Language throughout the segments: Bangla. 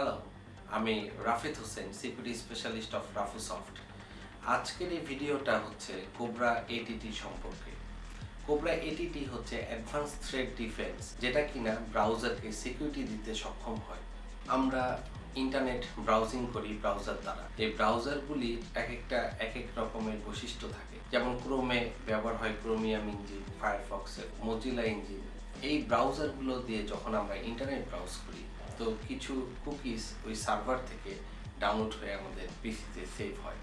হ্যালো আমি Rafid Hossain security specialist of Rafusoft আজকের এই ভিডিওটা হচ্ছে কোবরা এটিটি সম্পর্কে। কোবরা এটিটি হচ্ছে অ্যাডভান্স থ্রেড ডিফেন্স যেটা কিনা ব্রাউজারকে সিকিউরিটি দিতে সক্ষম হয়। আমরা ইন্টারনেট ব্রাউজিং করি ব্রাউজার দ্বারা। এই ব্রাউজারগুলি এক একটা, এক এক রকমের বৈশিষ্ট্য থাকে। যেমন ক্রোমে ব্যবহার হয় ক্রোমিয়াম ইঞ্জিন ফায়ারফক্সের মজিলা ইঞ্জিন এই ব্রাউজারগুলো দিয়ে যখন আমরা ইন্টারনেট ব্রাউজ করি, তো কিছু কুকিজ ওই সার্ভার থেকে ডাউনলোড হয়ে আমাদের পিসিতে সেভ হয়।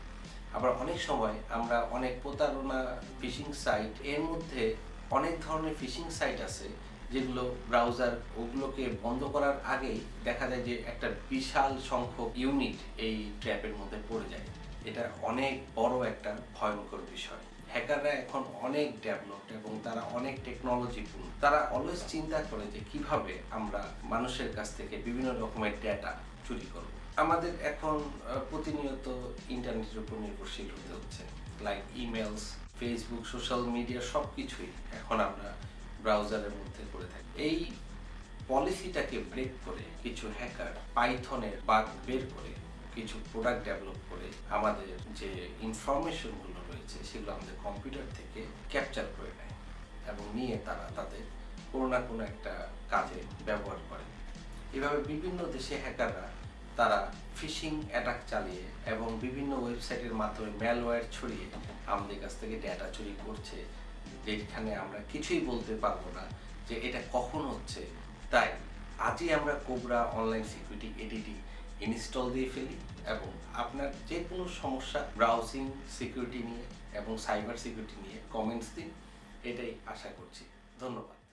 আবার অনেক সময় আমরা অনেক প্রতারণা ফিশিং সাইট এর মধ্যে অনেক ধরনের ফিশিং সাইট আছে, যেগুলো ব্রাউজার ওগুলোকে বন্ধ করার আগেই দেখা যায় যে একটা বিশাল সংখ্যক ইউনিট এই ট্র্যাপের মধ্যে পড়ে যায়। এটা অনেক বড় একটা ভয়ঙ্কর বিষয়। হ্যাকাররা এখন অনেক ডেভেলপড এবং তারা অনেক টেকনোলজিপূর্ণ তারা অলওয়েজ চিন্তা করে যে কীভাবে আমরা মানুষের কাছ থেকে বিভিন্ন রকমের ডেটা চুরি করব। আমাদের এখন প্রতিনিয়ত ইন্টারনেটের উপর নির্ভরশীল হতে হচ্ছে। Like emails Facebook social media সব কিছুই এখন আমরা ব্রাউজারের মধ্যে করে থাকি। এই পলিসিটাকে ব্রেক করে কিছু হ্যাকার পাইথনের বাগ বের করে কিছু প্রোডাক্ট ডেভেলপ করে আমাদের যে ইনফরমেশনগুলো রয়েছে সেগুলো আমাদের কম্পিউটার থেকে ক্যাপচার করে নেয় এবং নিয়ে তারা তাদের কোনো না কোনো একটা কাজে ব্যবহার করে। এভাবে বিভিন্ন দেশে হ্যাকাররা তারা ফিশিং অ্যাটাক চালিয়ে এবং বিভিন্ন ওয়েবসাইটের মাধ্যমে ম্যালওয়্যার ছড়িয়ে আমাদের কাছ থেকে ডেটা চুরি করছে, যেখানে আমরা কিছুই বলতে পারব না যে এটা কখন হচ্ছে। তাই আজই আমরা কোবরা অনলাইন সিকিউরিটি এডিটি ইনস্টল দিয়ে ফেলি এবং আপনার যে কোনো সমস্যা ব্রাউজিং সিকিউরিটি নিয়ে এবং সাইবার সিকিউরিটি নিয়ে কমেন্টস দিন, এটাই আশা করছি। ধন্যবাদ।